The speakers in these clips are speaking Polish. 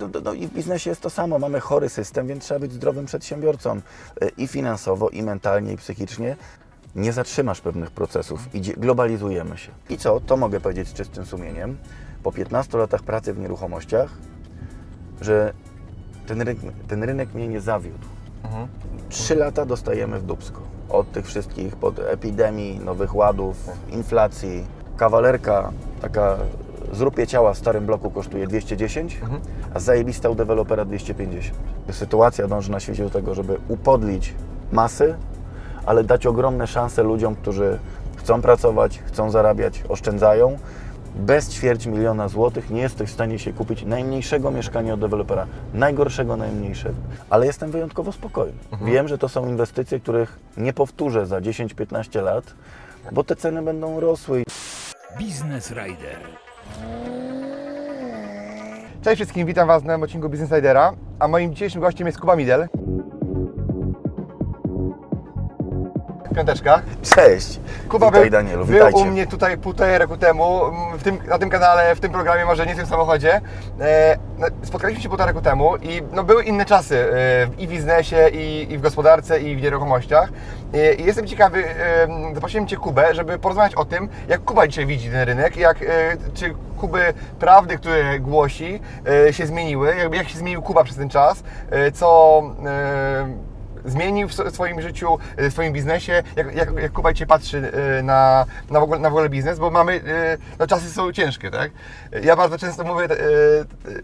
No, no, no i w biznesie jest to samo. Mamy chory system, więc trzeba być zdrowym przedsiębiorcą e, i finansowo, i mentalnie, i psychicznie. Nie zatrzymasz pewnych procesów. Idzie, globalizujemy się. I co? To mogę powiedzieć z czystym sumieniem. Po 15 latach pracy w nieruchomościach, że ten rynek, ten rynek mnie nie zawiódł. Trzy lata dostajemy w dubsko. Od tych wszystkich, pod epidemii, nowych ładów, inflacji. Kawalerka, taka zrupie ciała w starym bloku kosztuje 210, a zajebista u dewelopera 250. Sytuacja dąży na świecie do tego, żeby upodlić masy, ale dać ogromne szanse ludziom, którzy chcą pracować, chcą zarabiać, oszczędzają. Bez ćwierć miliona złotych nie jesteś w stanie się kupić najmniejszego mieszkania od dewelopera, najgorszego, najmniejszego. Ale jestem wyjątkowo spokojny. Wiem, że to są inwestycje, których nie powtórzę za 10-15 lat, bo te ceny będą rosły. Business Rider. Cześć wszystkim, witam Was na odcinku Business Ridera, a moim dzisiejszym gościem jest Kuba Midel. Piąteczka. Cześć! Kuba Witaj był, Danielu, był witajcie. u mnie tutaj półtorej roku temu, mm, w tym, na tym kanale, w tym programie, może nie w tym samochodzie. E, no, spotkaliśmy się półtora roku temu i no, były inne czasy e, i w biznesie, i, i w gospodarce, i w nieruchomościach. E, I jestem ciekawy, e, zaprosiłem Cię Kubę, żeby porozmawiać o tym, jak Kuba dzisiaj widzi ten rynek, jak, e, czy Kuby prawdy, które głosi, e, się zmieniły, jakby jak się zmienił Kuba przez ten czas, e, co... Zmienił w swoim życiu, w swoim biznesie, jak, jak, jak Kuba dzisiaj patrzy e, na, na, w ogóle, na w ogóle biznes, bo mamy, e, no czasy są ciężkie, tak? Ja bardzo często mówię,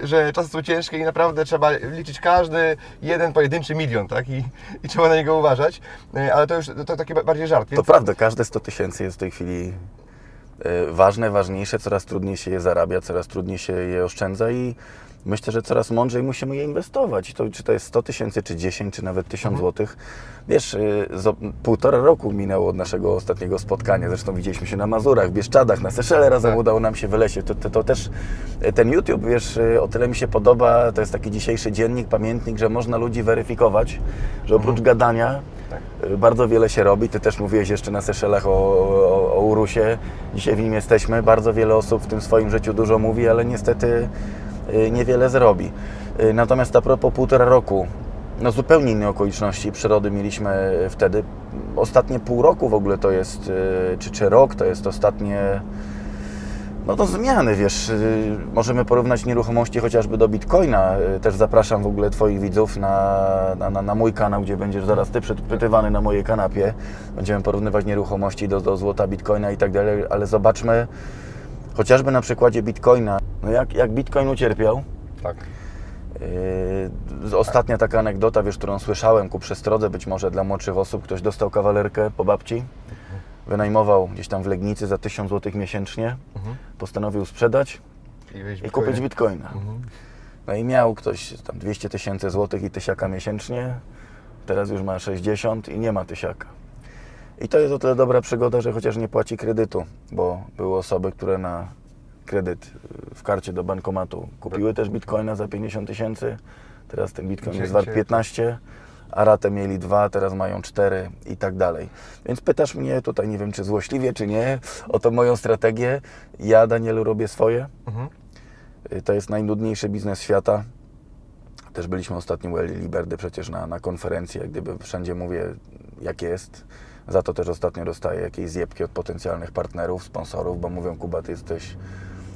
że czasy są ciężkie i naprawdę trzeba liczyć każdy jeden pojedynczy milion, tak? I, i trzeba na niego uważać, ale to już to, to taki ba- bardziej żart. To Więc, prawda, każde 100 tysięcy jest w tej chwili ważne, ważniejsze, coraz trudniej się je zarabia, coraz trudniej się je oszczędza i myślę, że coraz mądrzej musimy je inwestować. To, czy to jest 100 tysięcy, czy 10, czy nawet 1000 złotych. Wiesz, zo- półtora roku minęło od naszego ostatniego spotkania, zresztą widzieliśmy się na Mazurach, w Bieszczadach, na Seszele razem Tak. udało nam się wylecieć. To, to, to też e, ten YouTube, wiesz, e, o tyle mi się podoba, to jest taki dzisiejszy dziennik, pamiętnik, że można ludzi weryfikować, że oprócz gadania Tak. Y, Bardzo wiele się robi. Ty też mówiłeś jeszcze na Seszelach o, o, o Urusie. Dzisiaj w nim jesteśmy. Bardzo wiele osób w tym swoim życiu dużo mówi, ale niestety y, niewiele zrobi. Y, Natomiast a propos półtora roku, no zupełnie inne okoliczności przyrody mieliśmy wtedy. Ostatnie pół roku w ogóle to jest, y, czy, czy rok, to jest ostatnie no to zmiany, wiesz, y, możemy porównać nieruchomości chociażby do Bitcoina. Y, Też zapraszam w ogóle Twoich widzów na, na, na, mój kanał, gdzie będziesz zaraz Ty przypytywany na mojej kanapie. Będziemy porównywać nieruchomości do, do złota, Bitcoina i tak dalej, ale zobaczmy chociażby na przykładzie Bitcoina, no jak, jak Bitcoin ucierpiał. tak. Yy, Ostatnia taka anegdota, wiesz, którą słyszałem ku przestrodze być może dla młodszych osób, ktoś dostał kawalerkę po babci, wynajmował gdzieś tam w Legnicy za 1000 zł miesięcznie, postanowił sprzedać I, i kupić bitcoina. Mhm. No i miał ktoś tam 200 tysięcy złotych i tysiaka miesięcznie, teraz już ma 60 i nie ma tysiaka. I to jest o tyle dobra przygoda, że chociaż nie płaci kredytu, bo były osoby, które na kredyt y, w karcie do bankomatu kupiły też bitcoina za 50 tysięcy, teraz ten bitcoin jest wart dzisiaj- 15, a ratę mieli dwa, teraz mają cztery i tak dalej. Więc pytasz mnie tutaj, nie wiem czy złośliwie, czy nie, o tą moją strategię. Ja, Danielu, robię swoje. Mhm. Y, To jest najnudniejszy biznes świata. Też byliśmy ostatnio u Eli Liberdy przecież na, na konferencji, jak gdyby wszędzie mówię, jak jest. Za to też ostatnio dostaję jakieś zjebki od potencjalnych partnerów, sponsorów, bo mówią, Kuba, ty jesteś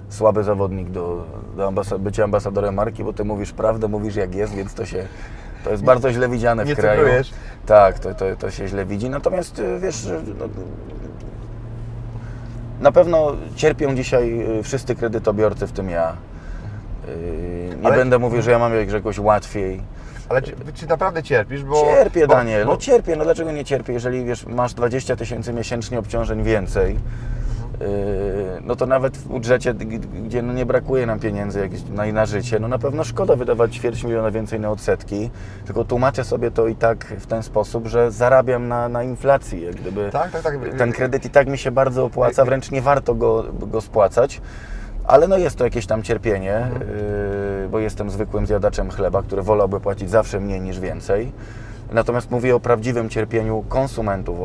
słaby zawodnik do, do ambasa- bycia ambasadorem marki, bo ty mówisz prawdę, mówisz jak jest, więc to się, to jest bardzo źle widziane w Nie kraju. Tak, to, to, to się źle widzi. Natomiast y, wiesz, no, na pewno cierpią dzisiaj y, wszyscy kredytobiorcy, w tym ja. Y, Nie Ale- będę mówił, że ja mam jak- jakoś łatwiej. Ale czy, czy naprawdę cierpisz? Bo, Cierpię, bo- Daniel, bo- no cierpię. No dlaczego nie cierpię? Jeżeli wiesz, masz 20 tysięcy miesięcznie obciążeń więcej, yy, no to nawet w budżecie, gdzie no nie brakuje nam pieniędzy jakieś na, na życie, no na pewno szkoda wydawać ćwierć miliona więcej na odsetki, tylko tłumaczę sobie to i tak w ten sposób, że zarabiam na, na inflacji, jak gdyby Tak, tak, tak. ten kredyt i tak mi się bardzo opłaca, wręcz nie warto go, go spłacać. Ale no jest to jakieś tam cierpienie, yy, bo jestem zwykłym zjadaczem chleba, który wolałby płacić zawsze mniej niż więcej. Natomiast mówię o prawdziwym cierpieniu konsumentów, o,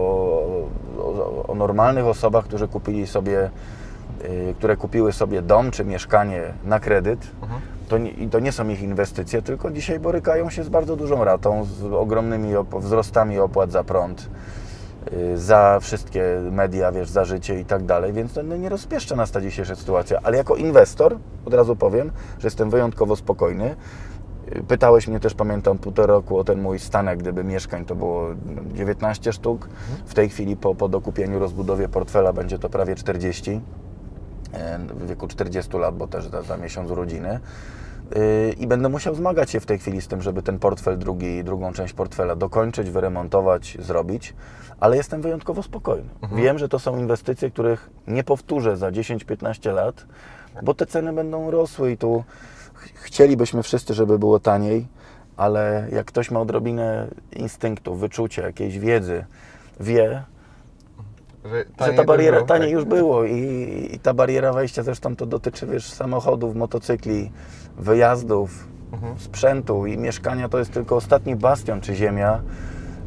o, o normalnych osobach, którzy kupili sobie y, które kupiły sobie dom czy mieszkanie na kredyt, Mhm. to nie, i to nie są ich inwestycje, tylko dzisiaj borykają się z bardzo dużą ratą, z ogromnymi op- wzrostami opłat za prąd, y, za wszystkie media, wiesz, za życie i tak dalej, więc to no, nie rozpieszcza nas ta dzisiejsza sytuacja. Ale jako inwestor, od razu powiem, że jestem wyjątkowo spokojny. Y, Pytałeś mnie też, pamiętam, półtora roku o ten mój stanek, gdyby mieszkań to było no, 19 sztuk. W tej chwili po, po dokupieniu, rozbudowie portfela będzie to prawie 40 e, w wieku 40 lat, bo też za, za miesiąc urodziny. Yy, I będę musiał zmagać się w tej chwili z tym, żeby ten portfel, drugi, drugą część portfela dokończyć, wyremontować, zrobić, ale jestem wyjątkowo spokojny. Wiem, że to są inwestycje, których nie powtórzę za 10-15 lat, bo te ceny będą rosły i tu ch- chcielibyśmy wszyscy, żeby było taniej, ale jak ktoś ma odrobinę instynktu, wyczucia, jakiejś wiedzy, wie, Że, że ta bariera było, taniej tak. już było i, i ta bariera wejścia zresztą to dotyczy wiesz, samochodów, motocykli, wyjazdów, Mhm. sprzętu i mieszkania. To jest tylko ostatni bastion czy ziemia,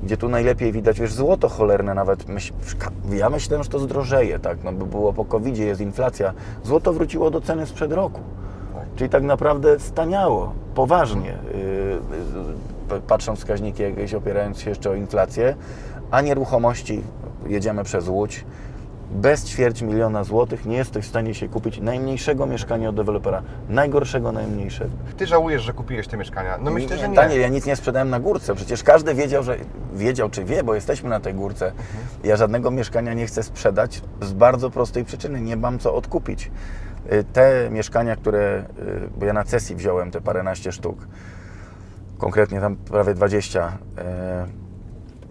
gdzie tu najlepiej widać, wiesz, złoto cholerne nawet, myśl, ja myślałem, że to zdrożeje, tak, no by było po covid jest inflacja, złoto wróciło do ceny sprzed roku, Tak. czyli tak naprawdę staniało, poważnie, yy, patrząc wskaźniki jakieś, opierając się jeszcze o inflację, a nieruchomości, jedziemy przez Łódź, bez ćwierć miliona złotych nie jesteś w stanie się kupić najmniejszego mieszkania od dewelopera, najgorszego, najmniejszego. Ty żałujesz, że kupiłeś te mieszkania? No myślę, że nie. Daniel, ja nic nie sprzedałem na górce. Przecież każdy wiedział, że wiedział czy wie, bo jesteśmy na tej górce. Mhm. Ja żadnego mieszkania nie chcę sprzedać z bardzo prostej przyczyny. Nie mam co odkupić. Y, Te mieszkania, które, y, bo ja na cesji wziąłem te paręnaście sztuk, konkretnie tam prawie 20, y,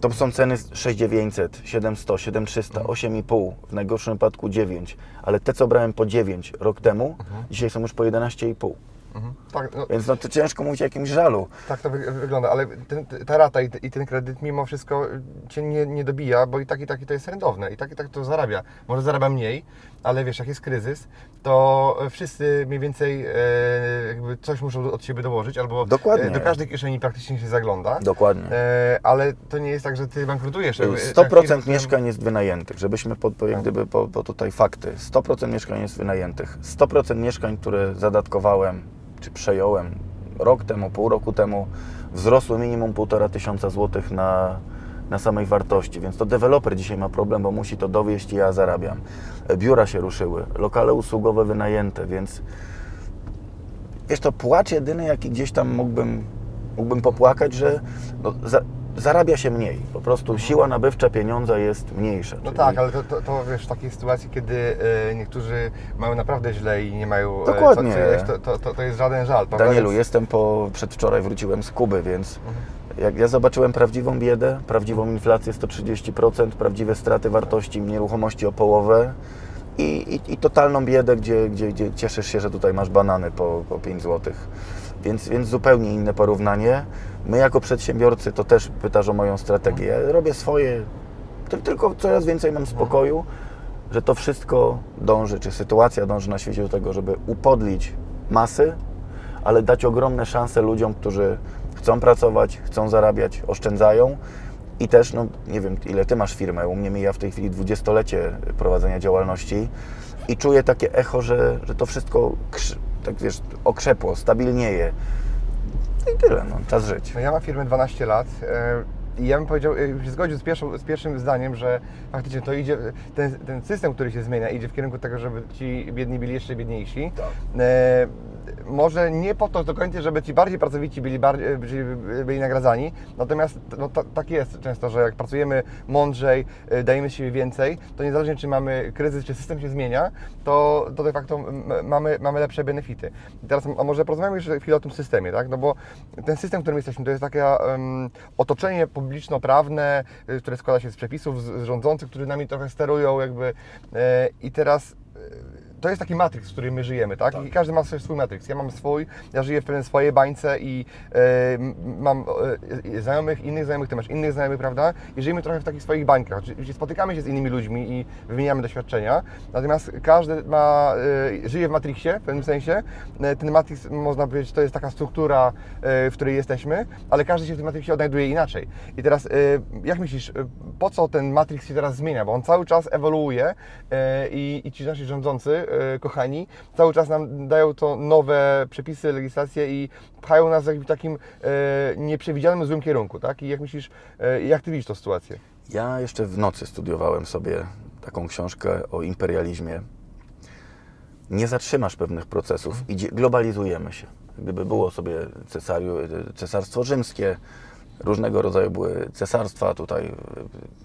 to są ceny 6900, 700, 7300, Mhm. 8,5, w najgorszym wypadku 9, ale te, co brałem po 9 rok temu, Mhm. dzisiaj są już po 11,5. Mhm. Tak, no, Więc no to ciężko mówić o jakimś żalu. tak to wy, wygląda, ale ten, ta rata i, i ten kredyt mimo wszystko Cię nie, nie dobija, bo i tak i tak to jest rentowne, i tak i tak to zarabia. Może zarabia mniej, ale wiesz, jak jest kryzys, to wszyscy mniej więcej e, jakby coś muszą od siebie dołożyć, albo Dokładnie. e, do każdej kieszeni praktycznie się zagląda. Dokładnie. E, ale to nie jest tak, że Ty bankrutujesz. jakby, 100% tak, mieszkań jest wynajętych, żebyśmy po, po, jak gdyby po, po tutaj fakty. 100% mieszkań jest wynajętych. 100% mieszkań, które zadatkowałem czy przejąłem rok temu, pół roku temu, wzrosły minimum 1,5 tysiąca złotych na, na samej wartości, więc to deweloper dzisiaj ma problem, bo musi to dowieść i ja zarabiam. Biura się ruszyły, lokale usługowe wynajęte, więc wiesz, to płacz jedyny, jaki gdzieś tam mógłbym, mógłbym popłakać, że no, za, zarabia się mniej. Po prostu siła nabywcza pieniądza jest mniejsza. No Czyli tak, ale to, to, to wiesz, w takiej sytuacji, kiedy e, niektórzy mają naprawdę źle i nie mają e, Dokładnie. co, co jeść, to, to, to, jest żaden żal. Danielu, Więc- jestem po, przedwczoraj wróciłem z Kuby, więc jak ja zobaczyłem prawdziwą biedę, prawdziwą inflację 130%, prawdziwe straty wartości nieruchomości o połowę i, i, i totalną biedę, gdzie, gdzie, gdzie cieszysz się, że tutaj masz banany po, po 5 zł. Więc, więc zupełnie inne porównanie. My jako przedsiębiorcy, to też pytasz o moją strategię. Ja robię swoje, ty- tylko coraz więcej mam spokoju, że to wszystko dąży, czy sytuacja dąży na świecie do tego, żeby upodlić masy, ale dać ogromne szanse ludziom, którzy chcą pracować, chcą zarabiać, oszczędzają i też, no nie wiem, ile Ty masz firmę, u mnie mija w tej chwili dwudziestolecie prowadzenia działalności i czuję takie echo, że, że to wszystko, tak wiesz, okrzepło, stabilnieje. No I tyle, no, czas żyć. No ja mam firmę 12 lat e, i ja bym powiedział, e, się zgodził z, pierwszą, z pierwszym zdaniem, że faktycznie to idzie, ten, ten system, który się zmienia, idzie w kierunku tego, żeby ci biedni byli jeszcze biedniejsi. Tak. E, może nie po to do końca, żeby ci bardziej pracowici byli, bardziej, byli, byli nagradzani, natomiast no, ta, tak jest często, że jak pracujemy mądrzej, e, dajemy siebie więcej, to niezależnie czy mamy kryzys, czy system się zmienia, to, to de facto mamy, mamy lepsze benefity. I teraz a może porozmawiamy jeszcze chwilę o tym systemie, tak? No bo ten system, w którym jesteśmy, to jest takie um, otoczenie publiczno-prawne, y, które składa się z przepisów, z, z rządzących, którzy nami trochę sterują jakby e, i teraz e, to jest taki matryks, w którym my żyjemy, tak? I każdy ma swój matryks. Ja mam swój, ja żyję w pewnej swojej bańce i e, mam e, znajomych, innych znajomych, ty masz innych znajomych, prawda? I żyjemy trochę w takich swoich bańkach. Oczywiście spotykamy się z innymi ludźmi i wymieniamy doświadczenia, natomiast każdy ma, e, żyje w matrixie w pewnym sensie. Ten matrix, można powiedzieć, to jest taka struktura, w której jesteśmy, ale każdy się w tym matrixie odnajduje inaczej. I teraz, jak myślisz, po co ten matrix się teraz zmienia? Bo on cały czas ewoluuje i, i ci nasi rządzący kochani, cały czas nam dają to nowe przepisy, legislacje i pchają nas w jakimś takim e, nieprzewidzianym złym kierunku, tak? I jak myślisz, e, jak ty widzisz tą sytuację? Ja jeszcze w nocy studiowałem sobie taką książkę o imperializmie. Nie zatrzymasz pewnych procesów, idzie, globalizujemy się. Gdyby było sobie cesariu, cesarstwo rzymskie, różnego rodzaju były cesarstwa, tutaj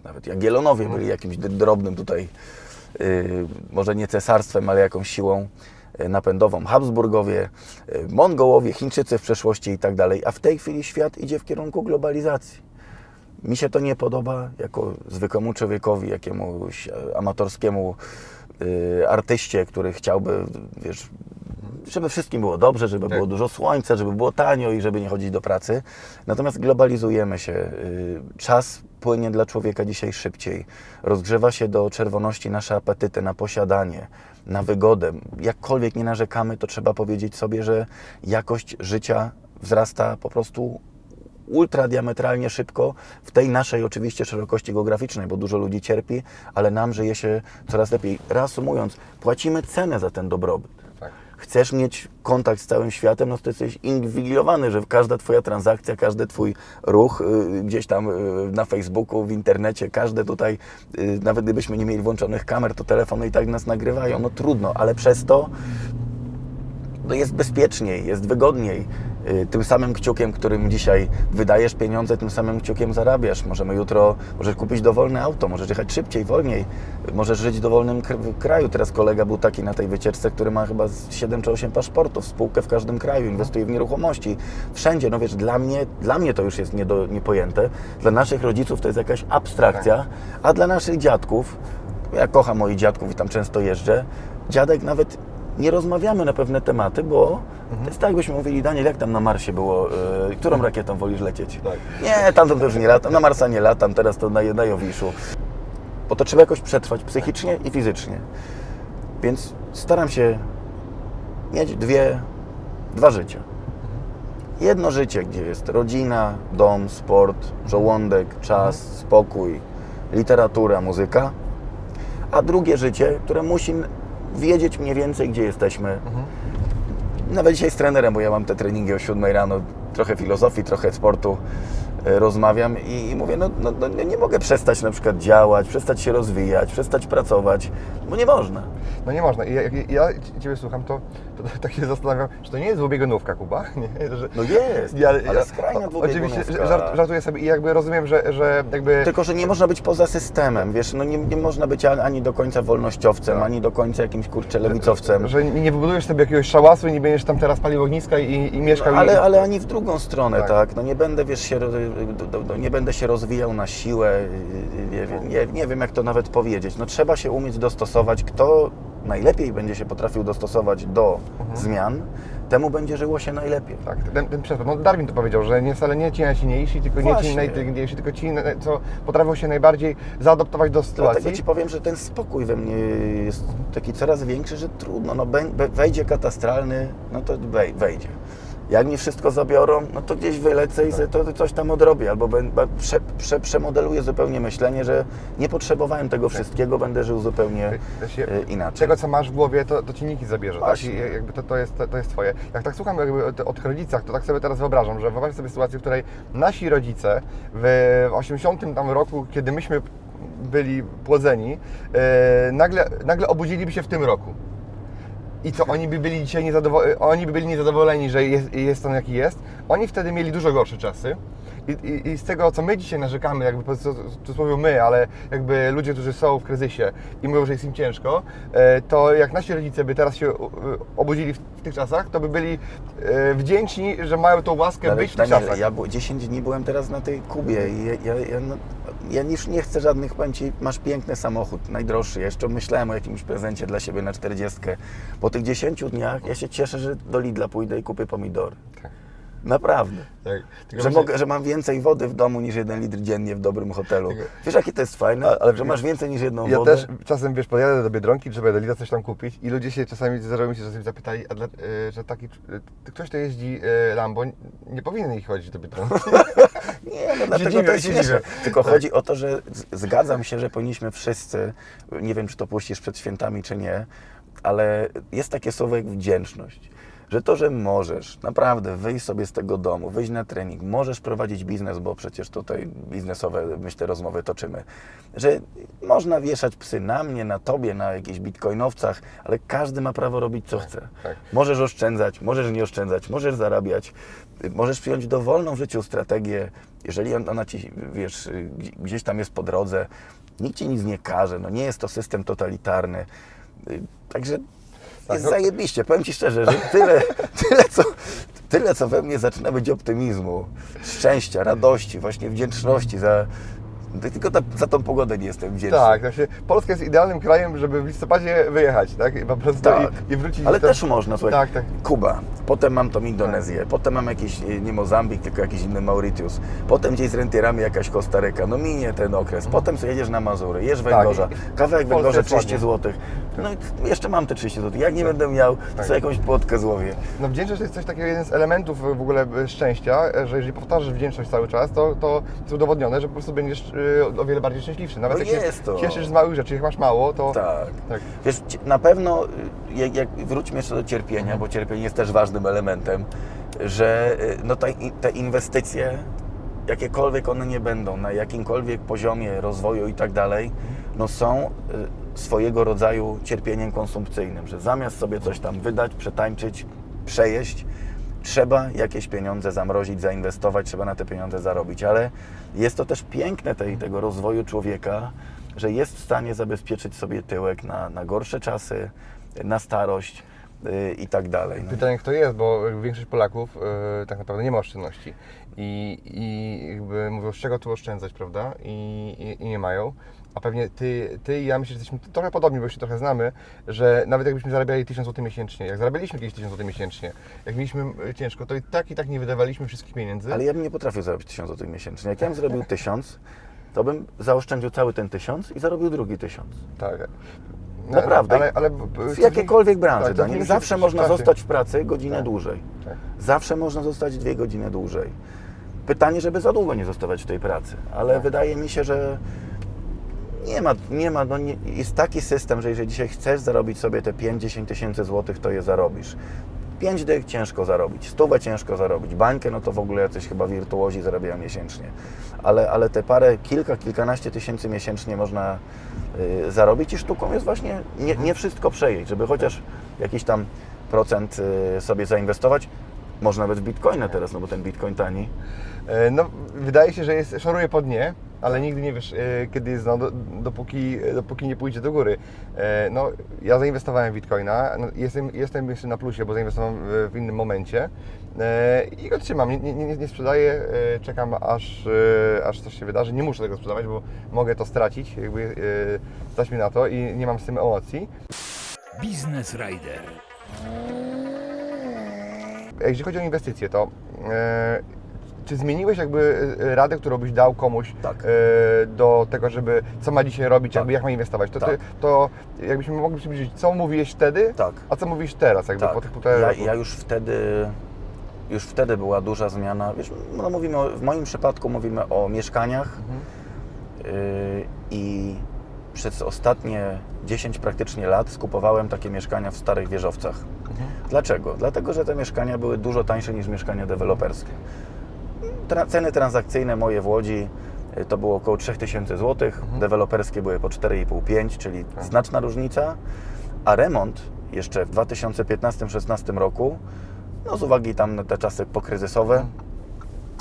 nawet Jagiellonowie byli jakimś drobnym tutaj, może nie cesarstwem, ale jakąś siłą y, napędową. Habsburgowie, y, Mongołowie, Chińczycy w przeszłości i tak dalej. A w tej chwili świat idzie w kierunku globalizacji. Mi się to nie podoba jako zwykłemu człowiekowi, jakiemuś amatorskiemu y, artyście, który chciałby, wiesz, żeby wszystkim było dobrze, żeby Tak. było dużo słońca, żeby było tanio i żeby nie chodzić do pracy. Natomiast globalizujemy się. y, Czas płynie dla człowieka dzisiaj szybciej. Rozgrzewa się do czerwoności nasze apetyty na posiadanie, na wygodę. Jakkolwiek nie narzekamy, to trzeba powiedzieć sobie, że jakość życia wzrasta po prostu ultra diametralnie szybko w tej naszej oczywiście szerokości geograficznej, bo dużo ludzi cierpi, ale nam żyje się coraz lepiej. Reasumując, płacimy cenę za ten dobrobyt. Chcesz mieć kontakt z całym światem, no to jesteś inwigilowany, że każda Twoja transakcja, każdy Twój ruch y, gdzieś tam y, na Facebooku, w internecie, każde tutaj, y, nawet gdybyśmy nie mieli włączonych kamer, to telefony i tak nas nagrywają. No trudno, ale przez to no jest bezpieczniej, jest wygodniej. Y, Tym samym kciukiem, którym dzisiaj wydajesz pieniądze, tym samym kciukiem zarabiasz. Możemy jutro, możesz kupić dowolne auto, możesz jechać szybciej, wolniej, możesz żyć w dowolnym kr- kraju. Teraz kolega był taki na tej wycieczce, który ma chyba z 7 czy 8 paszportów, spółkę w każdym kraju, inwestuje w nieruchomości. Wszędzie, no wiesz, dla mnie, dla mnie to już jest niedo, niepojęte. Dla naszych rodziców to jest jakaś abstrakcja, a dla naszych dziadków, ja kocham moich dziadków i tam często jeżdżę, dziadek nawet nie rozmawiamy na pewne tematy, bo to jest tak, jakbyśmy mówili, Daniel, jak tam na Marsie było, y, którą rakietą wolisz lecieć? Tak. Nie, tam to już nie latam, na Marsa nie latam, teraz to na, na Jowiszu. Bo to trzeba jakoś przetrwać psychicznie i fizycznie. Więc staram się mieć dwie, dwa życia. Jedno życie, gdzie jest rodzina, dom, sport, żołądek, czas, spokój, literatura, muzyka, a drugie życie, które musi wiedzieć mniej więcej, gdzie jesteśmy. Nawet dzisiaj z trenerem, bo ja mam te treningi o 7 rano, trochę filozofii, trochę sportu e, rozmawiam i, mówię, no, no, no nie mogę przestać na przykład działać, przestać się rozwijać, przestać pracować, bo nie można. No nie można. I jak ja Ciebie słucham, to, to tak się zastanawiam, czy to nie jest dwubiegunówka, Kuba? Nie, że, No jest, Ja- ale skrajna Oczywiście dwubiegunówka. żart, żartuję sobie i jakby rozumiem, że, że jakby... Tylko, że nie można być poza systemem, wiesz, no nie, nie można być ani, do końca wolnościowcem, Tak. ani do końca jakimś kurczę lewicowcem. Że nie nie wybudujesz sobie jakiegoś szałasu i nie będziesz tam teraz palił ogniska i, i mieszkał No, ale, i... ale ani w drugą stronę, Tak. tak. No nie będę, wiesz, się, nie będę się rozwijał na siłę, nie, wiem- nie, nie wiem jak to nawet powiedzieć. No trzeba się umieć dostosować. Kto najlepiej będzie się potrafił dostosować do zmian, temu będzie żyło się najlepiej. Tak, ten, ten przykład. No Darwin to powiedział, że nie wcale nie ci najsilniejsi, tylko nie ci Właśnie. najinteligentniejsi, tylko ci, co potrafią się najbardziej zaadoptować do sytuacji. Dlatego Ci powiem, że ten spokój we mnie jest taki coraz większy, że trudno, no wejdzie katastralny, no to wej- wejdzie. Jak mi wszystko zabiorą, no to gdzieś wylecę i sobie to coś tam odrobię, albo prze, prze, przemodeluję zupełnie myślenie, że nie potrzebowałem tego wszystkiego, będę żył zupełnie się- e, inaczej. Tego, co masz w głowie, to, to ci nikt nie zabierze, tak? I jakby to, to, jest, to, to jest twoje. Jak tak słucham jakby o, o tych rodzicach, to tak sobie teraz wyobrażam, że wyobraź sobie sytuację, w której nasi rodzice w 80 tam roku, kiedy myśmy byli płodzeni, e, nagle, nagle obudziliby się w tym roku. I co, oni by byli dzisiaj niezadowoleni, oni by byli niezadowoleni, że jest, jest on jaki jest. Oni wtedy mieli dużo gorsze czasy. I, i, I z tego, co my dzisiaj narzekamy, jakby co- cudzysłowie my, ale jakby ludzie, którzy są w kryzysie i mówią, że jest im ciężko, e, to jak nasi rodzice by teraz się e, obudzili w, tych czasach, to by byli e, wdzięczni, że mają tą łaskę Ale być w tych Daniel, czasach. ja bu- 10 dni byłem teraz na tej Kubie i ja, ja, ja, no, ja już nie chcę żadnych, powiem Ci, masz piękny samochód, najdroższy. Ja jeszcze myślałem o jakimś prezencie dla siebie na 40. Po tych 10 dniach ja się cieszę, że do Lidla pójdę i kupię pomidory. Tak. Naprawdę. Tak. Że, właśnie- mogę, że mam więcej wody w domu niż jeden litr dziennie w dobrym hotelu. Tylko- Wiesz, jakie to jest fajne? A- ale że masz więcej niż jedną Ja wodę. też czasem, wiesz, podjadę do Biedronki, żeby do Lidla coś tam kupić i ludzie się czasami zdarzają mi się czasami zapytali, dla, e, że taki, e, ktoś, kto jeździ e, Lambo, nie powinien ich chodzić do Biedronki. Nie, no dlatego dziwię, to jest śmieszne. Tylko Tak. chodzi o to, że zgadzam się, że powinniśmy wszyscy, nie wiem, czy to puścisz przed świętami, czy nie, ale jest takie słowo jak wdzięczność. Że to, że możesz naprawdę wyjść sobie z tego domu, wyjść na trening, możesz prowadzić biznes, bo przecież tutaj biznesowe, myślę, rozmowy toczymy, że można wieszać psy na mnie, na tobie, na jakichś bitcoinowcach, ale każdy ma prawo robić co chce. tak. Możesz oszczędzać, możesz nie oszczędzać, możesz zarabiać, możesz przyjąć dowolną w życiu strategię, jeżeli on- ona ci, wiesz, gdzie- gdzieś tam jest po drodze, nikt ci nic nie każe, no nie jest to system totalitarny. Także jest no- zajebiście. Powiem Ci szczerze, że tyle, tyle, co, tyle, co we mnie zaczyna być optymizmu, szczęścia, radości, właśnie wdzięczności za... Tylko ta, za tą pogodę nie jestem wdzięczny. Tak, właśnie Polska jest idealnym krajem, żeby w listopadzie wyjechać, tak? I po prostu Tak. i, i wrócić. Ale do- też można, słuchaj. Tak, tak. Kuba, potem mam tą Indonezję, potem mam jakiś, e, nie Mozambik, tylko jakiś inny Mauritius, potem gdzieś z rentierami jakaś Kostaryka, no minie ten okres, potem sobie jedziesz na Mazury, jesz węgorza, Tak. kawałek węgorza jest 30 ładnie. zł, no i jeszcze mam te 30 zł, jak nie będę miał, to Tak. sobie jakąś płotkę złowię. No wdzięczność to jest coś takiego, jeden z elementów w ogóle e, szczęścia, że jeżeli powtarzasz wdzięczność cały czas, to, to jest udowodnione, że po prostu będziesz e, o wiele bardziej szczęśliwszy. Nawet No jak jest się to. cieszysz z małych rzeczy, jak masz mało, to... Tak. tak. Wiesz, na pewno, y, jak, jak wróćmy jeszcze do cierpienia, bo cierpienie jest też ważnym elementem, że y, no, te inwestycje, jakiekolwiek one nie będą, na jakimkolwiek poziomie rozwoju i tak dalej, no są y, swojego rodzaju cierpieniem konsumpcyjnym, że zamiast sobie coś tam wydać, przetańczyć, przejeść, trzeba jakieś pieniądze zamrozić, zainwestować, trzeba na te pieniądze zarobić, ale jest to też piękne tej, tego rozwoju człowieka, że jest w stanie zabezpieczyć sobie tyłek na, na gorsze czasy, na starość yy, i tak dalej. No. Pytanie, kto jest, bo większość Polaków e, tak naprawdę nie ma oszczędności. I, i jakby mówią, z czego tu oszczędzać, prawda? I, i, i nie mają. A pewnie ty, ty i ja myślę, że jesteśmy trochę podobni, bo się trochę znamy, że nawet jakbyśmy zarabiali 1000 zł miesięcznie, jak zarabialiśmy kiedyś 1000 zł miesięcznie, jak mieliśmy e, ciężko, to i tak i tak nie wydawaliśmy wszystkich pieniędzy. Ale ja bym nie potrafił zarobić 1000 zł miesięcznie. Jak ja bym zrobił 1000, to bym zaoszczędził cały ten 1000 i zarobił drugi 1000. Tak. Naprawdę. Ale, ale, W jakiejkolwiek branży, tak, Daniel. cofnijmy się Zawsze w można czasie. zostać w pracy godzinę Tak. dłużej. Tak. Zawsze można zostać dwie godziny dłużej. Pytanie, żeby za długo nie zostawać w tej pracy, ale Tak. wydaje mi się, że nie ma, nie ma no nie, jest taki system, że jeżeli dzisiaj chcesz zarobić sobie te 5-10 tysięcy złotych, to je zarobisz. 5 dych ciężko zarobić, stówę ciężko zarobić, bańkę no to w ogóle jacyś chyba wirtuozi zarabiają miesięcznie. Ale, ale te parę, kilka, kilkanaście tysięcy miesięcznie można zarobić i sztuką jest właśnie nie, nie wszystko przejeść, żeby chociaż jakiś tam procent y, sobie zainwestować. Można nawet w bitcoina teraz, no bo ten bitcoin tani. E, No, wydaje się, że jest, szoruje po dnie, ale nigdy nie wiesz, e, kiedy jest, no, do, dopóki, dopóki nie pójdzie do góry. E, No, ja zainwestowałem w Bitcoina, no, jestem, jestem jeszcze na plusie, bo zainwestowałem w, innym momencie e, i go trzymam, nie, nie, nie sprzedaję, czekam aż, aż coś się wydarzy. Nie muszę tego sprzedawać, bo mogę to stracić, jakby stać mi na to i nie mam z tym emocji. Biznes Rider. Jeśli chodzi o inwestycje, to czy zmieniłeś jakby e, radę, którą byś dał komuś Tak. e, do tego, żeby co ma dzisiaj robić, Tak. jakby jak ma inwestować? To, ty, Tak. to jakbyśmy mogli przybliżyć, co mówiłeś wtedy, Tak. a co mówisz teraz, jakby po tych półtora ja, roku? ja już wtedy, już wtedy była duża zmiana. Wiesz, no mówimy o, w moim przypadku mówimy o mieszkaniach Mhm. yy, i przez ostatnie 10 praktycznie lat skupowałem takie mieszkania w starych wieżowcach. Mhm. Dlaczego? Dlatego, że te mieszkania były dużo tańsze niż mieszkania deweloperskie. Tra ceny transakcyjne moje w Łodzi y, to było około 3000 zł, Mhm. deweloperskie były po 4,5-5, czyli Tak. znaczna różnica, a remont jeszcze w 2015-16 roku, no z uwagi tam na te czasy pokryzysowe, Mhm.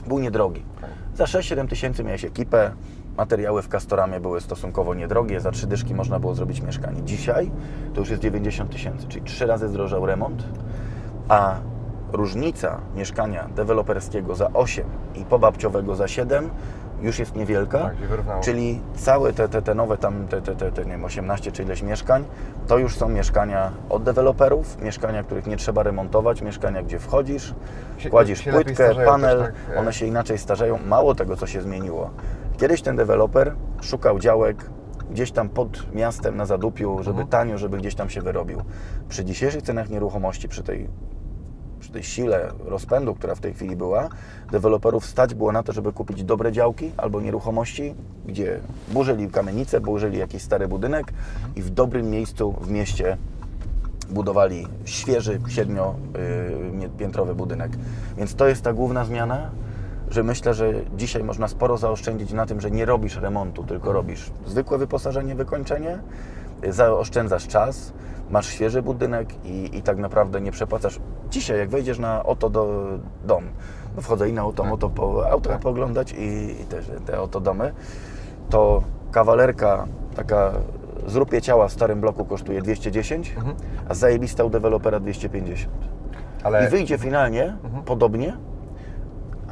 był niedrogi. Tak. Za 6-7 tysięcy miałeś ekipę, materiały w Castoramie były stosunkowo niedrogie, za trzy dyszki można było zrobić mieszkanie. Dzisiaj to już jest 90 tysięcy, czyli trzy razy zdrożał remont, a różnica mieszkania deweloperskiego za 8 i pobabciowego za 7 już jest niewielka. Tak. Czyli całe te, te, te nowe tam, te, te, te, te nie wiem, 18 czy ileś mieszkań, to już są mieszkania od deweloperów, mieszkania, których nie trzeba remontować, mieszkania, gdzie wchodzisz, Się- kładzisz się płytkę, panel, tak, e. one się inaczej starzeją. Mało tego, co się zmieniło. Kiedyś ten deweloper szukał działek gdzieś tam pod miastem na zadupiu, żeby Mhm. tanio, żeby gdzieś tam się wyrobił. Przy dzisiejszych cenach nieruchomości, przy tej przy tej sile rozpędu, która w tej chwili była, deweloperów stać było na to, żeby kupić dobre działki albo nieruchomości, gdzie burzyli kamienicę, burzyli jakiś stary budynek i w dobrym miejscu w mieście budowali świeży, siedmiopiętrowy budynek. Więc to jest ta główna zmiana, że myślę, że dzisiaj można sporo zaoszczędzić na tym, że nie robisz remontu, tylko robisz zwykłe wyposażenie, wykończenie, y, zaoszczędzasz czas, masz świeży budynek i, i tak naprawdę nie przepłacasz. Dzisiaj, jak wejdziesz na oto do dom, bo wchodzę i na oto, moto po auta pooglądać i, i też te oto domy, to kawalerka taka zrupie ciała w starym bloku kosztuje 210, a zajebista u dewelopera 250. Ale I wyjdzie finalnie podobnie,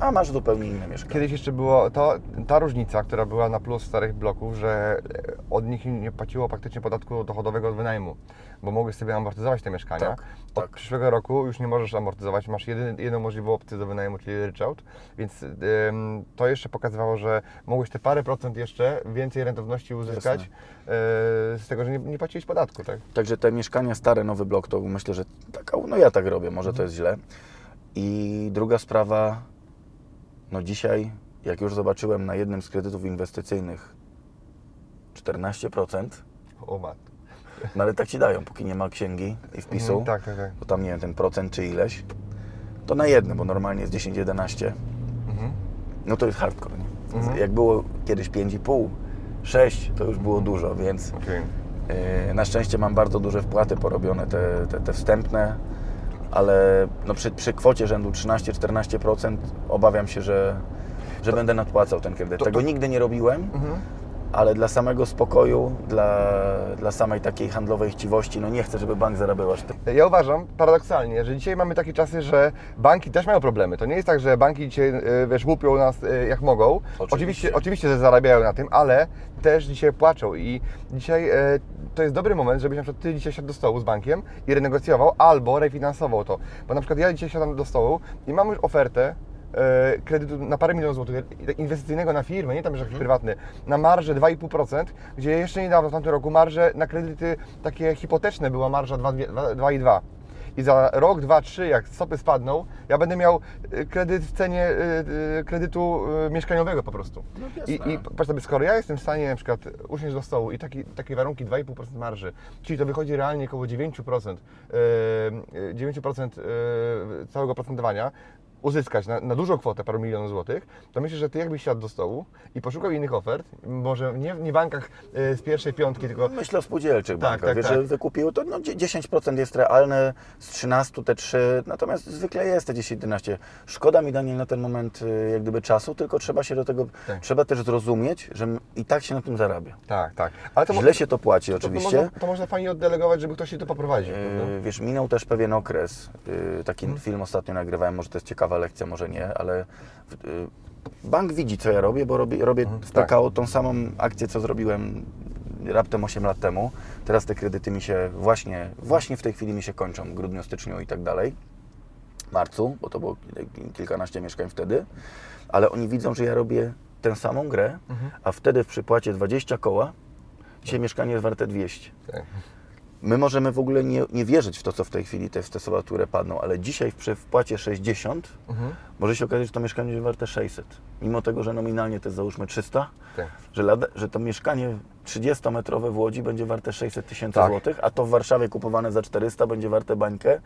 a masz zupełnie inne mieszkanie. kiedyś jeszcze było to, ta różnica, która była na plus starych bloków, że od nich nie płaciło praktycznie podatku dochodowego od wynajmu, bo mogłeś sobie amortyzować te mieszkania. Tak, od tak. przyszłego roku już nie możesz amortyzować, masz jeden, jedną możliwą opcję do wynajmu, czyli ryczałt, więc ym, to jeszcze pokazywało, że mogłeś te parę procent jeszcze więcej rentowności uzyskać yy, z tego, że nie, nie płaciłeś podatku, tak? Także te mieszkania stare, nowy blok, to myślę, że taka, no ja tak robię, może to jest źle. I druga sprawa, no dzisiaj, jak już zobaczyłem na jednym z kredytów inwestycyjnych 14%, O mat. No ale tak ci dają, póki nie ma księgi i wpisu, Mhm, tak, tak, tak. bo tam nie wiem, ten procent czy ileś, to na jednym, bo normalnie jest 10-11, Mhm. no to jest hardcore. Nie? Mhm. Jak było kiedyś 5,5, 6, to już było dużo, więc Okej. Yy, Na szczęście mam bardzo duże wpłaty porobione, te, te, te wstępne, ale no przy, przy kwocie rzędu 13-14% obawiam się, że, że będę nadpłacał ten kredyt. To- Tego to- nigdy nie robiłem, Mhm. Ale dla samego spokoju, dla, dla samej takiej handlowej chciwości, no nie chcę, żeby bank zarabiał aż tyle. Ja uważam paradoksalnie, że dzisiaj mamy takie czasy, że banki też mają problemy. To nie jest tak, że banki dzisiaj e, wiesz, łupią nas e, jak mogą. Oczywiście. oczywiście, oczywiście że zarabiają na tym, ale też dzisiaj płaczą i dzisiaj e, to jest dobry moment, żebyś na przykład Ty dzisiaj siadł do stołu z bankiem i renegocjował albo refinansował to. Bo na przykład ja dzisiaj siadam do stołu i mam już ofertę kredytu na parę milionów złotych inwestycyjnego na firmę, nie tam, że jakiś prywatny, na marżę 2,5%, gdzie jeszcze niedawno, w tamtym roku, marże na kredyty takie hipoteczne była marża 2,2. I za rok, dwa, trzy, jak stopy spadną, ja będę miał y, kredyt w cenie y, kredytu mieszkaniowego po prostu. I, I patrz sobie, skoro ja jestem w stanie na przykład usiąść do stołu i taki, takie warunki 2,5% marży, czyli to wychodzi realnie około 9%, y, y, 9% y, całego procentowania, uzyskać na, na dużą kwotę, paru milionów złotych, to myślę, że Ty jakbyś siadł do stołu i poszukał innych ofert, może nie, nie w bankach y, z pierwszej piątki, tylko Myślę o spółdzielczych Tak, bankach. tak, Wiesz, tak. że wykupiły to no, dzie- 10% jest realne, z 13 te 3, natomiast zwykle jest te 10-11. Szkoda mi Daniel na ten moment y, jak gdyby czasu, tylko trzeba się do tego, Tak. trzeba też zrozumieć, że i tak się na tym zarabia. tak, tak. Ale to mo- Źle się to płaci to, oczywiście. To można, to można fajnie oddelegować, żeby ktoś się to poprowadził. Yy, Wiesz, minął też pewien okres. Yy, Taki Mhm. film ostatnio nagrywałem, może to jest ciekawa lekcja, może nie, ale yy, bank widzi, co ja robię, bo robię, robię w tak. PKO tą samą akcję, co zrobiłem raptem 8 lat temu. Teraz te kredyty mi się właśnie, właśnie w tej chwili mi się kończą, w grudniu, styczniu i tak dalej. Marcu, bo to było kil- kilkanaście mieszkań wtedy, ale oni widzą, że ja robię tę samą grę, Mhm. a wtedy w przypłacie 20 koła, dzisiaj mieszkanie jest warte 200. My możemy w ogóle nie, nie wierzyć w to, co w tej chwili te stosowatury padną, ale dzisiaj przy wpłacie 60 Mhm. może się okazać, że to mieszkanie jest warte 600. Mimo tego, że nominalnie to jest załóżmy 300, Tak. że, lada, że to mieszkanie 30-metrowe w Łodzi będzie warte 600 tysięcy Tak. złotych, a to w Warszawie kupowane za 400 będzie warte bańkę,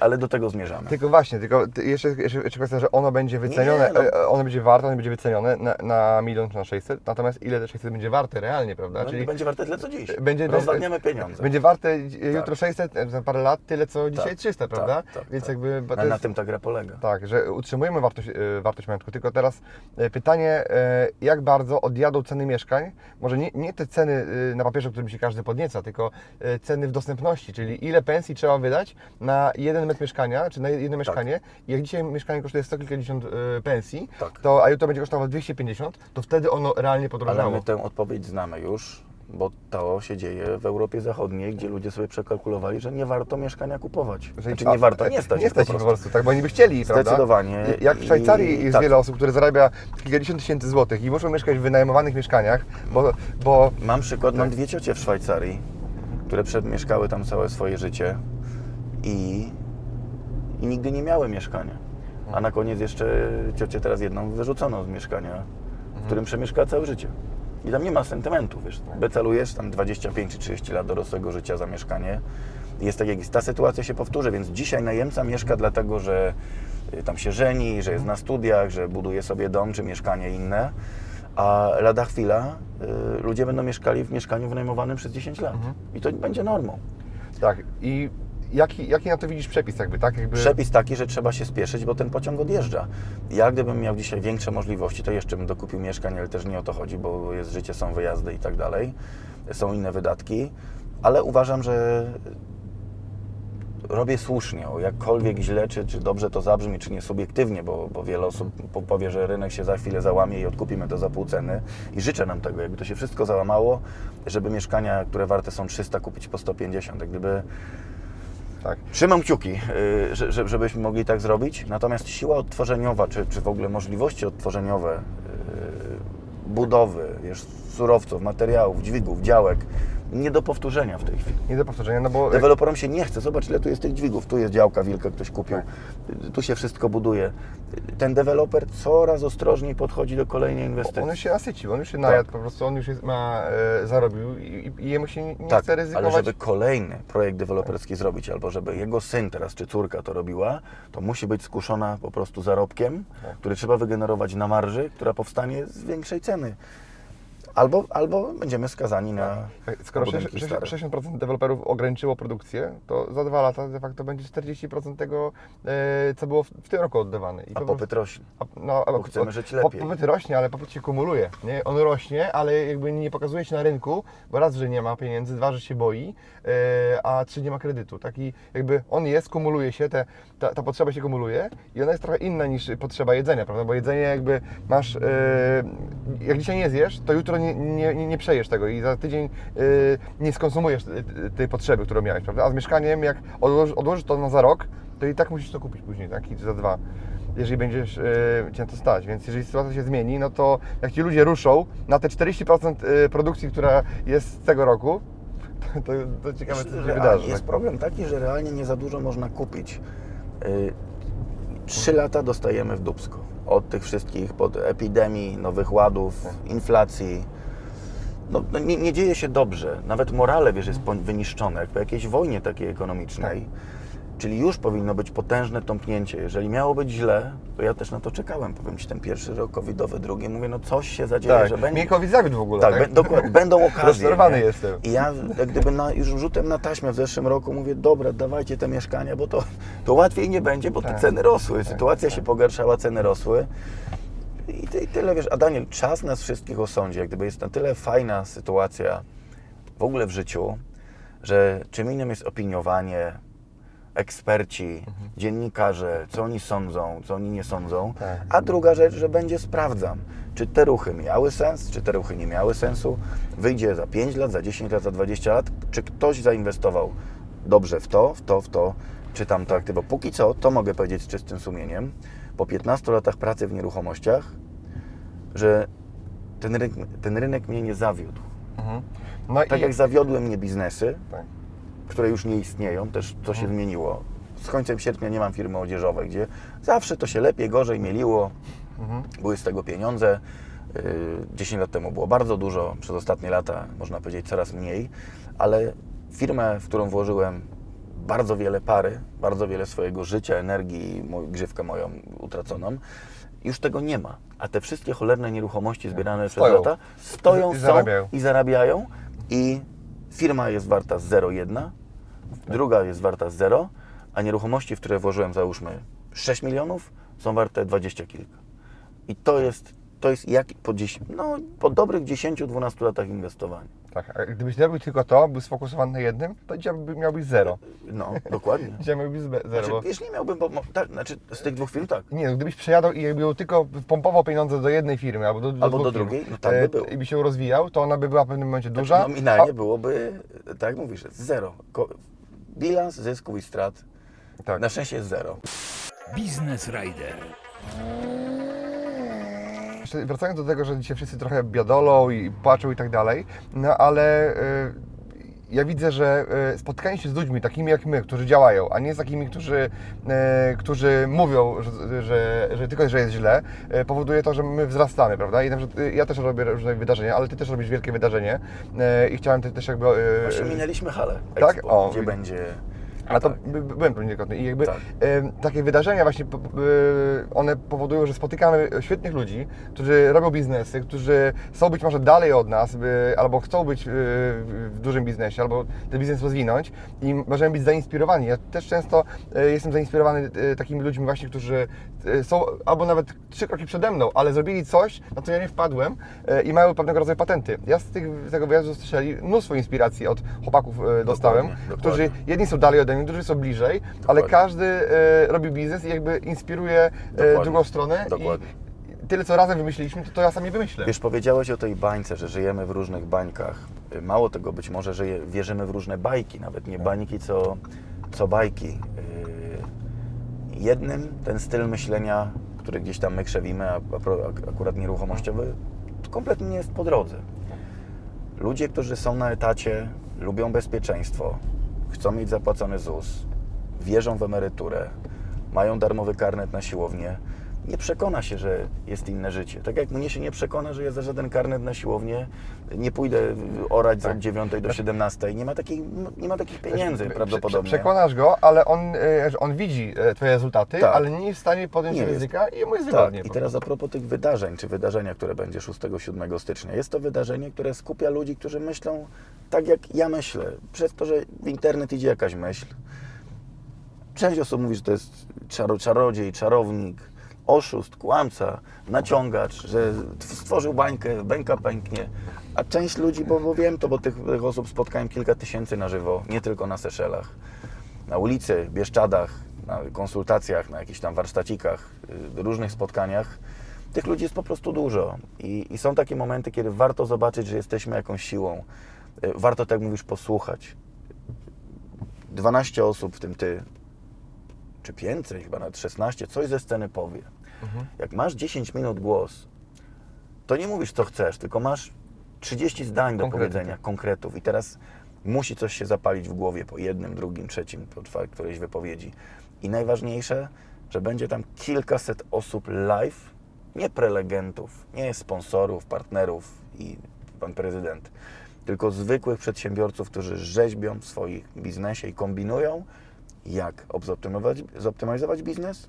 ale do tego zmierzamy. Tylko właśnie, tylko ty- jeszcze, jeszcze, kwestia, że ono będzie wycenione, Nie, no. e, ono będzie warte, ono będzie wycenione na, na milion czy na 600, natomiast ile te 600 będzie warte realnie, prawda? No, będzie warte tyle, co dziś. będzie- Rozwadniamy pieniądze. Będzie warte e, jutro 600, e, za parę lat tyle co dzisiaj Tak, 300, tak, prawda? tak, Więc tak. jakby... Ale na jest- tym ta gra polega. Tak, że utrzymujemy wartość, e, wartość majątku, tylko teraz e, pytanie, e, jak bardzo odjadą ceny mieszkań, może nie, nie te ceny e, na papierze, którym się każdy podnieca, tylko e, ceny w dostępności, czyli ile pensji trzeba wydać na jeden metr mieszkania, czy na jedno mieszkanie. I jak dzisiaj mieszkanie kosztuje sto kilkadziesiąt e, pensji, Tak. to, a jutro będzie kosztowało 250, to wtedy ono realnie Ale podrożało. my tę odpowiedź znamy już, bo to się dzieje w Europie Zachodniej, gdzie ludzie sobie przekalkulowali, że nie warto mieszkania kupować. Że- Znaczy nie warto, nie stać nie stać po ich po prostu. prostu, tak, bo oni by chcieli, prawda? Zdecydowanie. I- Jak w Szwajcarii I- jest tak. wiele osób, które zarabia kilkadziesiąt tysięcy złotych i muszą mieszkać w wynajmowanych mieszkaniach, bo, bo Mam przykład, Tak. mam dwie ciocie w Szwajcarii, które przemieszkały tam całe swoje życie i, i nigdy nie miały mieszkania. A na koniec jeszcze ciocię teraz jedną wyrzucono z mieszkania, w którym przemieszkała całe życie. I tam nie ma sentymentu, wiesz. Becalujesz tam 25 czy 30 lat dorosłego życia za mieszkanie Jest tak jak. Ta sytuacja się powtórzy, więc dzisiaj najemca mieszka dlatego, że y, tam się żeni, że jest na studiach, że buduje sobie dom czy mieszkanie inne, a lada chwila y, ludzie będą mieszkali w mieszkaniu wynajmowanym przez 10 lat. I to będzie normą. Tak. I jaki, jaki na to widzisz przepis jakby, tak? Jakby... Przepis taki, że trzeba się spieszyć, bo ten pociąg odjeżdża. Ja gdybym miał dzisiaj większe możliwości, to jeszcze bym dokupił mieszkań, ale też nie o to chodzi, bo jest życie, są wyjazdy i tak dalej. Są inne wydatki, ale uważam, że robię słusznie, o jakkolwiek źle, czy, czy dobrze to zabrzmi, czy nie subiektywnie, bo, bo wiele osób po- powie, że rynek się za chwilę załamie i odkupimy to za pół ceny i życzę nam tego, jakby to się wszystko załamało, żeby mieszkania, które warte są 300 kupić po 150, jak gdyby Tak. Trzymam kciuki, y, że, że- żebyśmy mogli tak zrobić. Natomiast siła odtworzeniowa, czy, czy w ogóle możliwości odtworzeniowe y, budowy, surowców, materiałów, dźwigów, działek, nie do powtórzenia w tej chwili. Nie do powtórzenia, no bo... Deweloperom się nie chce. Zobacz, ile tu jest tych dźwigów. Tu jest działka wilka, ktoś kupił. Tu się wszystko buduje. Ten deweloper coraz ostrożniej podchodzi do kolejnej inwestycji. On już się nasycił, on już się najadł po prostu, on już jest, ma, e, zarobił i, i jemu się nie, nie tak, chce ryzykować. ale żeby kolejny projekt deweloperski zrobić, albo żeby jego syn teraz czy córka to robiła, to musi być skuszona po prostu zarobkiem, Tak. który trzeba wygenerować na marży, która powstanie z większej ceny. Albo, albo będziemy skazani na Skoro na budynki 60%, stare. 60% deweloperów ograniczyło produkcję, to za dwa lata de facto będzie 40% tego, e, co było w, tym roku oddawane. I A po popyt rośnie. A, no, Bo chcemy żyć lepiej. Popyt rośnie, ale popyt się kumuluje. Nie? On rośnie, ale jakby nie pokazuje się na rynku, bo raz, że nie ma pieniędzy, dwa, że się boi, e, a trzy, nie ma kredytu. Taki jakby on jest, kumuluje się, te, ta, ta potrzeba się kumuluje i ona jest trochę inna niż potrzeba jedzenia, prawda? Bo jedzenie jakby masz, e, jak dzisiaj nie zjesz, to jutro nie, nie, nie, przejesz tego i za tydzień e, nie skonsumujesz tej- potrzeby, którą miałeś, prawda? A z mieszkaniem, jak odłożysz, odłożysz to na za rok, to i tak musisz to kupić później, tak? I za dwa jeżeli będziesz e, Cię to stać. Więc jeżeli sytuacja się zmieni, no to jak Ci ludzie ruszą na te 40% e, produkcji, która jest z tego roku, to, to, to ciekawe, co się wydarzy. Jest tak? problem taki, że realnie nie za dużo można kupić. Y, Trzy lata dostajemy w dubsko. Od tych wszystkich, pod epidemii, nowych ładów, inflacji. No, no nie, nie dzieje się dobrze. Nawet morale, wiesz, jest wyniszczone, jak po jakiejś wojnie takiej ekonomicznej. Czyli już powinno być potężne tąpnięcie. Jeżeli miało być źle, to ja też na to czekałem. Powiem Ci, ten pierwszy rok covidowy, drugi, mówię, no coś się zadzieje, Tak, że będzie... mnie COVID zawiódł w ogóle. Tak, Tak, dokładnie, będą okazje. Rozczarowany nie? jestem. I ja jak gdyby na, już rzutem na taśmę w zeszłym roku mówię, dobra, dawajcie te mieszkania, bo to, to łatwiej nie będzie, bo te Tak. ceny rosły, sytuacja się pogarszała, ceny rosły. I, ty, I tyle, wiesz, a Daniel, czas nas wszystkich osądzi, jak gdyby jest na tyle fajna sytuacja w ogóle w życiu, że czym innym jest opiniowanie, eksperci, dziennikarze, co oni sądzą, co oni nie sądzą, Tak. a druga rzecz, że będzie sprawdzam, czy te ruchy miały sens, czy te ruchy nie miały sensu, wyjdzie za 5 lat, za 10 lat, za 20 lat, czy ktoś zainwestował dobrze w to, w to, w to, czy tamto aktywo. Póki co, to mogę powiedzieć z czystym sumieniem, po 15 latach pracy w nieruchomościach, że ten rynek, ten rynek mnie nie zawiódł. Mhm. No Tak i jak zawiodły mnie biznesy, Tak. Które już nie istnieją, też to się zmieniło. Z końcem sierpnia nie mam firmy odzieżowej, gdzie zawsze to się lepiej, gorzej mieliło, Mhm. były z tego pieniądze. Yy, 10 lat temu było bardzo dużo, przez ostatnie lata można powiedzieć coraz mniej, ale firmę, w którą włożyłem bardzo wiele pary, bardzo wiele swojego życia, energii, moj, grzywkę moją utraconą, już tego nie ma. A te wszystkie cholerne nieruchomości zbierane Stoją. przez lata stoją, I są zarabiają. i zarabiają i firma jest warta 0,1, druga jest warta 0, a nieruchomości, w które włożyłem załóżmy 6 milionów, są warte 20 kilka. I to jest, to jest jak po, 10, no, po dobrych 10-12 latach inwestowania. Tak, a gdybyś robił tylko to, był sfokusowany na jednym, to dzisiaj miałbyś zero. No, dokładnie. Dzisiaj miałbyś zero. Znaczy, bo... wiesz, nie miałbym, bo, tak, znaczy z tych dwóch firm tak. Nie, no, gdybyś przejadał i jakby tylko pompował pieniądze do jednej firmy albo do, do, Albo do firm, drugiej, no tak by e, było. I by się rozwijał, to ona by była w pewnym momencie duża. Nominalnie byłoby, tak jak mówisz, zero. Ko- Bilans zysków i strat tak. na szczęście jest zero. Biznes Rider. Wracając do tego, że dzisiaj wszyscy trochę biadolą i płaczą i tak dalej, no ale y, ja widzę, że y, spotkanie się z ludźmi takimi jak my, którzy działają, a nie z takimi, którzy, y, którzy mówią, że, że, że tylko, że jest źle, y, powoduje to, że my wzrastamy, prawda? I na przykład ja też robię różne wydarzenia, ale Ty też robisz wielkie wydarzenie i chciałem te- też jakby... Właśnie minęliśmy halę Tak? Expo, O, gdzie będzie A to tak. by, by- byłem niejednokrotnie i jakby Tak. em, takie wydarzenia właśnie, y, one powodują, że spotykamy świetnych ludzi, którzy robią biznesy, którzy są być może dalej od nas, by, albo chcą być y, w dużym biznesie, albo ten biznes rozwinąć i możemy być zainspirowani. Ja też często y, jestem zainspirowany y, takimi ludźmi właśnie, którzy y, są albo nawet trzy kroki przede mną, ale zrobili coś, na co ja nie wpadłem y, i mają pewnego rodzaju patenty. Ja z, tych, z tego wyjazdu słyszeli mnóstwo inspiracji od chłopaków y, dostałem, dokładnie. którzy jedni są dalej ode mnie, drudzy są bliżej, ale Dokładnie. każdy e, robi biznes i jakby inspiruje e, drugą stronę Dokładnie. i tyle co razem wymyśliliśmy, to, to ja sam nie wymyślę. Wiesz, powiedziałeś o tej bańce, że żyjemy w różnych bańkach. Y, Mało tego, być może że wierzymy w różne bajki, nawet nie bańki, co, co bajki. Y, Jednym ten styl myślenia, który gdzieś tam my krzewimy, a, akurat nieruchomościowy, to kompletnie nie jest po drodze. Ludzie, którzy są na etacie, lubią bezpieczeństwo, chcą mieć zapłacony ZUS, wierzą w emeryturę, mają darmowy karnet na siłownię, nie przekona się, że jest inne życie. Tak jak mnie się nie przekona, że ja za żaden karnet na siłownię nie pójdę orać Tak. od 9 do 17. Nie ma, takiej, nie ma takich pieniędzy Prze- prawdopodobnie. Przekonasz go, ale on, e, on widzi e, Twoje rezultaty, Tak. ale nie jest w stanie podjąć Nie jest. ryzyka i mu jest Tak, wygodnie. i teraz a propos tych wydarzeń, czy wydarzenia, które będzie 6-7 stycznia. Jest to wydarzenie, które skupia ludzi, którzy myślą tak, jak ja myślę. Przez to, że w internet idzie jakaś myśl. Część osób mówi, że to jest czaro, czarodziej, czarownik, oszust, kłamca, naciągacz, że stworzył bańkę, bańka pęknie. A część ludzi, bo, bo wiem to, bo tych, tych osób spotkałem kilka tysięcy na żywo, nie tylko na Seszelach. Na ulicy, Bieszczadach, na konsultacjach, na jakichś tam warsztacikach, y, różnych spotkaniach. Tych ludzi jest po prostu dużo I, i są takie momenty, kiedy warto zobaczyć, że jesteśmy jakąś siłą. Y, Warto, tak mówisz, posłuchać. 12 osób, w tym ty, czy więcej, chyba nawet 16, coś ze sceny powie. Jak masz 10 minut głos, to nie mówisz co chcesz, tylko masz 30 zdań do Konkrety. powiedzenia, konkretów i teraz musi coś się zapalić w głowie po jednym, drugim, trzecim, po którejś wypowiedzi. I najważniejsze, że będzie tam kilkaset osób live, nie prelegentów, nie sponsorów, partnerów i pan prezydent, tylko zwykłych przedsiębiorców, którzy rzeźbią w swoim biznesie i kombinują, jak zoptymalizować biznes,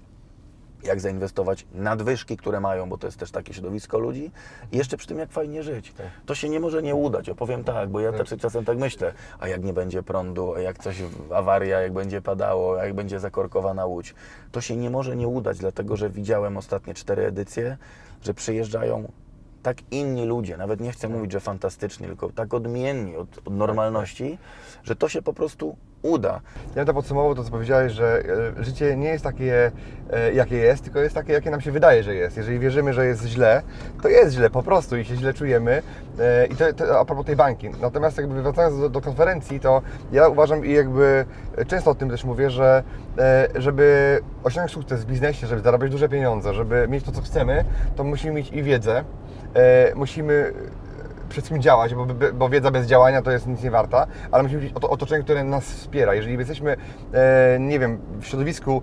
jak zainwestować nadwyżki, które mają, bo to jest też takie środowisko ludzi i jeszcze przy tym jak fajnie żyć. To się nie może nie udać, opowiem tak, bo ja też czasem tak myślę, a jak nie będzie prądu, a jak coś, awaria, jak będzie padało, a jak będzie zakorkowana łódź, to się nie może nie udać, dlatego że widziałem ostatnie cztery edycye, że przyjeżdżają tak inni ludzie, nawet nie chcę mówić, że fantastyczni, tylko tak odmienni od, od normalności, że to się po prostu uda. Ja bym to podsumował to, co powiedziałeś, że e, życie nie jest takie, e, jakie jest, tylko jest takie, jakie nam się wydaje, że jest. Jeżeli wierzymy, że jest źle, to jest źle po prostu i się źle czujemy. E, I to, to a propos tej bańki. Natomiast jakby wracając do, do konferencji, to ja uważam i jakby często o tym też mówię, że żeby osiągnąć sukces w biznesie, żeby zarabiać duże pieniądze, żeby mieć to, co chcemy, to musimy mieć i wiedzę, musimy przed czym działać, bo, bo wiedza bez działania to jest nic nie warta, ale musimy mieć oto- otoczenie, które nas wspiera. Jeżeli jesteśmy, e, nie wiem, w środowisku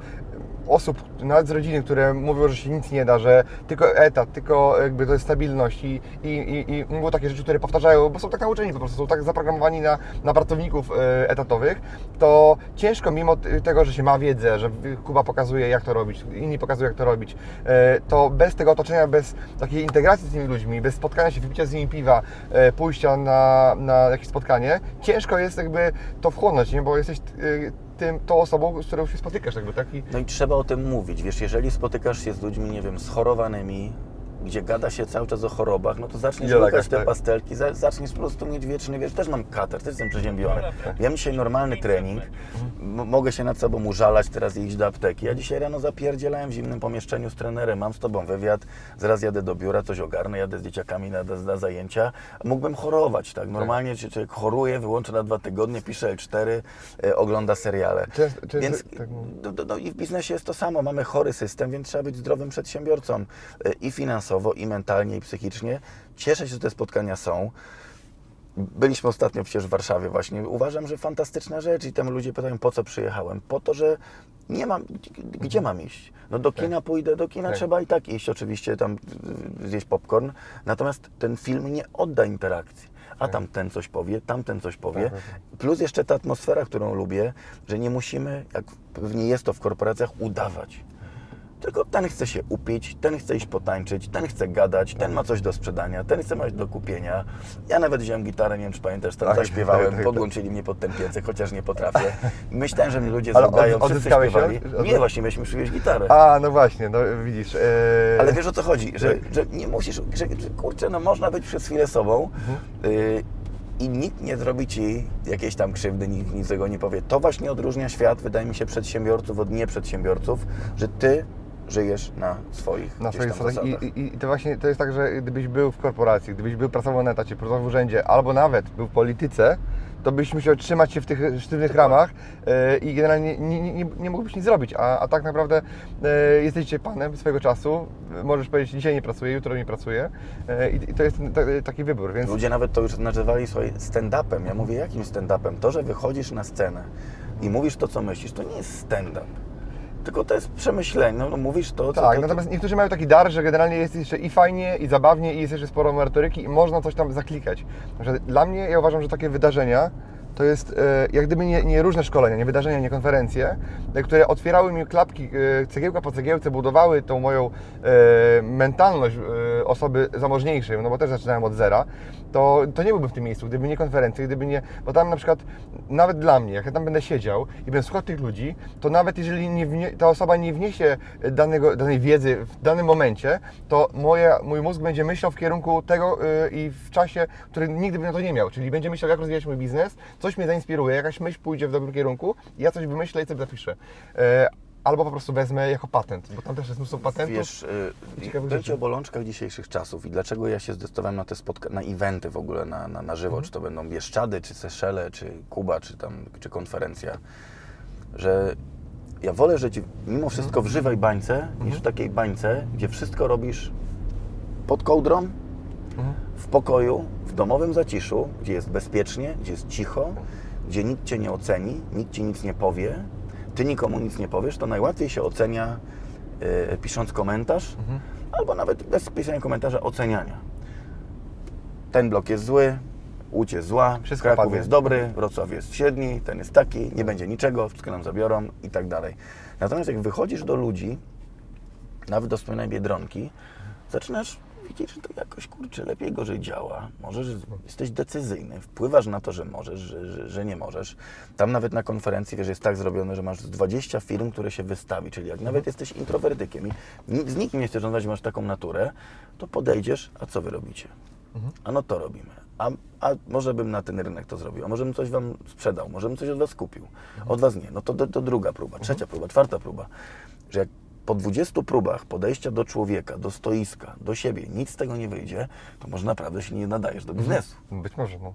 osób, nawet z rodziny, które mówią, że się nic nie da, że tylko etat, tylko jakby to jest stabilność i, i, i, i mówią takie rzeczy, które powtarzają, bo są tak nauczeni po prostu, są tak zaprogramowani na, na pracowników e, etatowych, to ciężko mimo tego, że się ma wiedzę, że Kuba pokazuje jak to robić, inni pokazują jak to robić, e, to bez tego otoczenia, bez takiej integracji z tymi ludźmi, bez spotkania się, wypicia z nimi piwa, e, pójścia na, na jakieś spotkanie, ciężko jest jakby to wchłonąć, nie? bo jesteś tym, tą osobą, z którą się spotykasz, jakby taki No i trzeba o tym mówić. Wiesz, jeżeli spotykasz się z ludźmi, nie wiem, schorowanymi, gdzie gada się cały czas o chorobach, no to zaczniesz łykać te tak. pastelki, za- zaczniesz po prostu mieć wieczny, wiesz, też mam kater, też jestem przeziębiony. Ja mam dzisiaj normalny trening, mogę się nad sobą użalać, teraz iść do apteki. Ja dzisiaj rano zapierdzielałem w zimnym pomieszczeniu z trenerem, mam z tobą wywiad, zaraz jadę do biura, coś ogarnę, jadę z dzieciakami na, na zajęcia. Mógłbym chorować, tak? Normalnie czy- człowiek choruje, wyłącza na dwa tygodnie, pisze L4, e, ogląda seriale. Często- często Więc tak no, no, no i w biznesie jest to samo. Mamy chory system, więc trzeba być zdrowym przedsiębiorcą e, i finansowo, i mentalnie, i psychicznie. Cieszę się, że te spotkania są. Byliśmy ostatnio przecież w Warszawie właśnie. Uważam, że fantastyczna rzecz i tam ludzie pytają, po co przyjechałem? Po to, że nie mam, gdzie mam iść? No do kina pójdę, do kina Tak. trzeba i tak iść, oczywiście tam zjeść popcorn. Natomiast ten film nie odda interakcji. a tam ten coś powie, tamten coś powie. Tak, tak, Plus jeszcze ta atmosfera, którą lubię, że nie musimy, jak pewnie jest to w korporacjach, udawać. Tylko ten chce się upić, ten chce iść potańczyć, ten chce gadać, ten ma coś do sprzedania, ten chce mieć do kupienia. Ja nawet wziąłem gitarę, nie wiem czy pamiętasz, tam Tak, zaśpiewałem, tak, podłączyli mnie pod ten piecek, chociaż nie potrafię. Myślałem, że mnie ludzie Ale zaudają, od- wszyscy śpiewali. Od- Nie, właśnie mieliśmy przywieźć gitarę. A, no właśnie, no widzisz. e, Ale wiesz o co chodzi, że, że nie musisz, że, że kurczę, no można być przez chwilę sobą y, i nikt nie zrobi ci jakiejś tam krzywdy, nikt nic złego nie powie. To właśnie odróżnia świat, wydaje mi się, przedsiębiorców od nieprzedsiębiorców, że ty żyjesz na swoich Na swoich zasadach. I, i, to właśnie to jest tak, że gdybyś był w korporacji, gdybyś był pracował na etacie, pracował w urzędzie, albo nawet był w polityce, to byś musiał trzymać się w tych sztywnych ramach e, i generalnie nie, nie, nie, nie mógłbyś nic zrobić. A, a tak naprawdę e, jesteś dzisiaj panem swojego czasu. Możesz powiedzieć, dzisiaj nie pracuję, jutro nie pracuję. E, i, to jest ta, taki wybór, więc Ludzie nawet to już nazywali swoje stand-upem. Ja mówię, jakim stand-upem? To, że wychodzisz na scenę i mówisz to, co myślisz, to nie jest stand-up. Tylko to jest przemyślenie. No, no mówisz to, co Tak, to, natomiast niektórzy mają taki dar, że generalnie jest jeszcze i fajnie, i zabawnie, i jest jeszcze sporo merytoryki i można coś tam zaklikać. Przykład dla mnie, ja uważam, że takie wydarzenia to jest e, jak gdyby nie, nie różne szkolenia, nie wydarzenia, nie konferencje, e, które otwierały mi klapki e, cegiełka po cegiełce, budowały tą moją mentalność osoby zamożniejszej, no bo też zaczynałem od zera, to, to nie byłbym w tym miejscu, gdyby nie konferencje, gdyby nie, bo tam na przykład nawet dla mnie, jak ja tam będę siedział i będę słuchał tych ludzi, to nawet jeżeli nie ta osoba nie wniesie danego, danej wiedzy w danym momencie, to moja, mój mózg będzie myślał w kierunku tego y, i w czasie, który nigdy by na to nie miał, czyli będzie myślał, jak rozwijać mój biznes, coś mnie zainspiruje, jakaś myśl pójdzie w dobrym kierunku, ja coś wymyślę i sobie zapiszę. E, Albo po prostu wezmę jako patent, bo tam też jest mnóstwo patentów. Wiesz, y, będzie rzeczy. o bolączkach dzisiejszych czasów i dlaczego ja się zdecydowałem na te spotka- na eventy w ogóle, na, na, na żywo, Mhm. czy to będą Bieszczady, czy Seszele, czy Kuba, czy tam, czy konferencja, że ja wolę żyć mimo wszystko w żywej bańce, Mhm. niż w takiej bańce, gdzie wszystko robisz pod kołdrą, Mhm. w pokoju, w domowym zaciszu, gdzie jest bezpiecznie, gdzie jest cicho, gdzie nikt Cię nie oceni, nikt Ci nic nie powie, Ty nikomu nic nie powiesz, to najłatwiej się ocenia e, pisząc komentarz, Mhm. albo nawet bez pisania komentarza oceniania. Ten blok jest zły, Łódź jest zła, Wszystko Kraków padnie. jest dobry, Wrocław jest średni, ten jest taki, nie będzie niczego, wszystko nam zabiorą i tak dalej. Natomiast jak wychodzisz do ludzi, nawet do wspomnianej Biedronki, zaczynasz widzieć, że to jakoś, kurczę, lepiej, gorzej działa. Możesz, jesteś decyzyjny, wpływasz na to, że możesz, że, że, że nie możesz. Tam nawet na konferencji, wiesz, jest tak zrobione, że masz z 20 firm, które się wystawi, czyli jak nawet jesteś introwertykiem i z nikim nie chcesz rozmawiać, masz taką naturę, to podejdziesz, a co wy robicie? A no to robimy. A, a może bym na ten rynek to zrobił, a może bym coś Wam sprzedał, może bym coś od Was kupił. Od Was nie. No to, to, to druga próba, trzecia próba, czwarta próba. Że jak po 20 próbach podejścia do człowieka, do stoiska, do siebie, nic z tego nie wyjdzie, to może naprawdę się nie nadajesz do biznesu. Być może, no.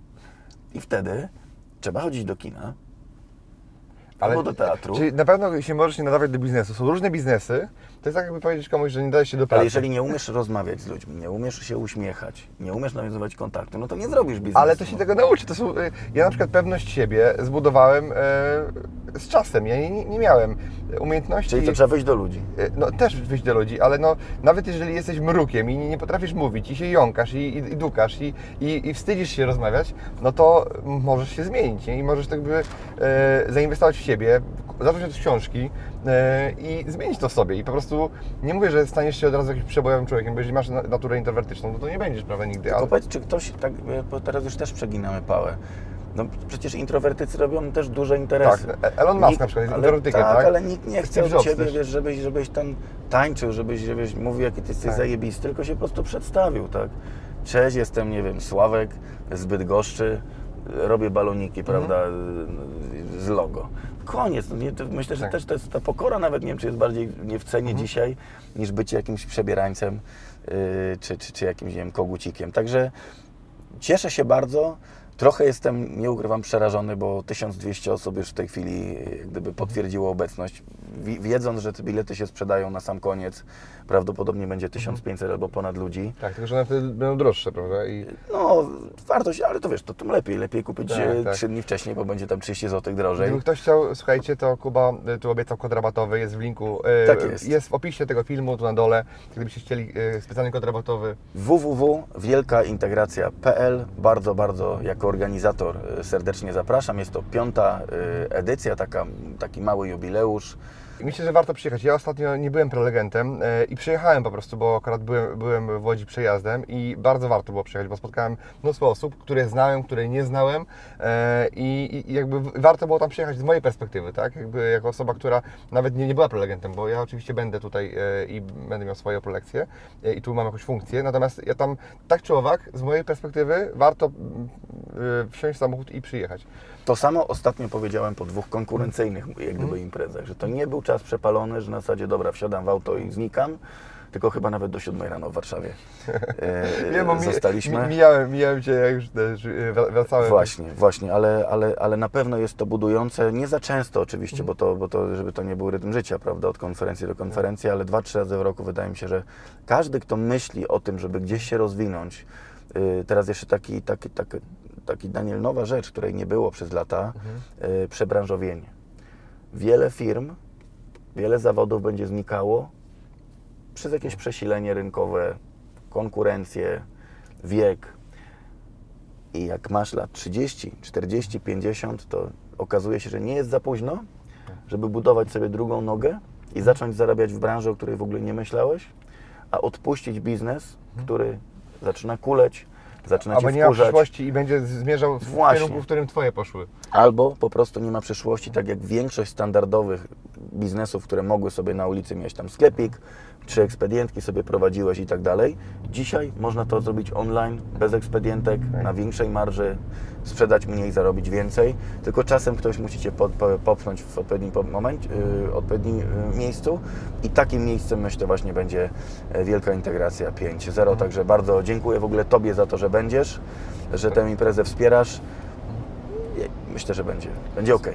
I wtedy trzeba chodzić do kina, albo do teatru. Czyli na pewno się możesz nie nadawać do biznesu. Są różne biznesy. To jest tak, jakby powiedzieć komuś, że nie dajesz się do pracy. Ale jeżeli nie umiesz rozmawiać z ludźmi, nie umiesz się uśmiechać, nie umiesz nawiązywać kontaktu, no to nie zrobisz biznesu. Ale to się tego nauczy. To są, y, ja na przykład pewność siebie zbudowałem e, z czasem. Ja nie, nie miałem umiejętności. Czyli to trzeba wyjść do ludzi. e, No też wyjść do ludzi, ale no nawet jeżeli jesteś mrukiem i nie, potrafisz mówić i się jąkasz i, i, i dukasz i, i, i wstydzisz się rozmawiać, no to możesz się zmienić nie? i możesz tak by e, zainwestować w siebie, zacząć od książki e, i zmienić to w sobie i po prostu nie mówię, że staniesz się od razu jakimś przebojowym człowiekiem, bo jeżeli masz na- naturę introwertyczną, no to nie będziesz, prawda, nigdy. Tylko Ale, powiedz, czy ktoś, tak, bo teraz już też przeginamy pałę. No przecież introwertycy robią też duże interesy. Tak, Elon Musk na przykład jest introwertykiem, tak? ale nikt nie chce od Ciebie, wiesz, żebyś, żebyś tam tańczył, żebyś, żebyś mówił, jaki Ty jesteś Tak. zajebisty, tylko się po prostu przedstawił, tak? Cześć, jestem, nie wiem, Sławek z Bydgoszczy, robię baloniki, Mhm. prawda, z logo. Koniec. No nie, myślę, że Tak. też ta pokora nawet, nie wiem, czy jest bardziej nie w cenie Mhm. dzisiaj, niż bycie jakimś przebierańcem, yy, czy, czy, czy jakimś, nie wiem, kogucikiem. Także Cieszę się bardzo, Trochę jestem, nie ukrywam, przerażony, bo 1200 osób już w tej chwili e, gdyby potwierdziło obecność. Wi- Wiedząc, że te bilety się sprzedają na sam koniec, prawdopodobnie będzie 1500 albo ponad ludzi. Tak, tylko że one wtedy będą droższe, prawda? I No, wartość, ale to wiesz, to tym lepiej. Lepiej kupić Tak, e, tak. 3 dni wcześniej, bo będzie tam 30 zł drożej. Gdyby ktoś chciał, słuchajcie, to Kuba y, tu obiecał kod rabatowy, jest w linku. y, Tak jest. Jest w opisie tego filmu, tu na dole. Gdybyście chcieli specjalny kod rabatowy. www.wielkaintegracja.pl Bardzo, bardzo jako organizator e, serdecznie zapraszam. Jest to piąta e, edycja, taka, taki mały jubileusz. Myślę, że warto przyjechać. Ja ostatnio nie byłem prelegentem y, i przyjechałem po prostu, bo akurat byłem, byłem w Łodzi przejazdem i bardzo warto było przyjechać, bo spotkałem mnóstwo osób, które znałem, które nie znałem y, i, jakby warto było tam przyjechać z mojej perspektywy, tak? Jakby jako osoba, która nawet nie, nie była prelegentem, bo ja oczywiście będę tutaj y, i będę miał swoje prelekcje i tu mam jakąś funkcję, natomiast ja tam tak czy owak, z mojej perspektywy warto y, wsiąść w samochód i przyjechać. To samo ostatnio powiedziałem po dwóch konkurencyjnych jak gdyby imprezach, że to nie był czas przepalony, że na zasadzie dobra, wsiadam w auto i znikam, tylko chyba nawet do 7 rano w Warszawie e, Nie, bo zostaliśmy. mi, mijałem, mijałem Cię, jak już też y, wra- wracałem. Właśnie, właśnie, ale, ale, ale na pewno jest to budujące, nie za często oczywiście, Mhm. bo, to, bo to, żeby to nie był rytm życia, prawda, od konferencji do konferencji, ale dwa, trzy razy w roku wydaje mi się, że każdy, kto myśli o tym, żeby gdzieś się rozwinąć, yy, teraz jeszcze taki, taki, taki, taki Daniel, nowa rzecz, której nie było przez lata, Mhm. yy, przebranżowienie. Wiele firm, wiele zawodów będzie znikało przez jakieś przesilenie rynkowe, konkurencję, wiek, i jak masz lat 30, 40, 50, to okazuje się, że nie jest za późno, żeby budować sobie drugą nogę i zacząć zarabiać w branży, o której w ogóle nie myślałeś, a odpuścić biznes, który zaczyna kuleć, zaczyna Albo cię nie ma wkurzać, przyszłości i będzie zmierzał w Właśnie. kierunku, w którym Twoje poszły. Albo po prostu nie ma przyszłości, tak jak większość standardowych biznesów, które mogły sobie na ulicy mieć tam sklepik, czy ekspedientki sobie prowadziłeś i tak dalej. Dzisiaj można to zrobić online, bez ekspedientek, na większej marży, sprzedać mniej, zarobić więcej, tylko czasem ktoś musi Cię po, po, popchnąć w odpowiednim po- momencie, yy, odpowiednim yy, miejscu i takim miejscem myślę właśnie będzie e, Wielka Integracja 5.0, także bardzo dziękuję w ogóle Tobie za to, że będziesz, że tę imprezę wspierasz. Myślę, że będzie, będzie ok.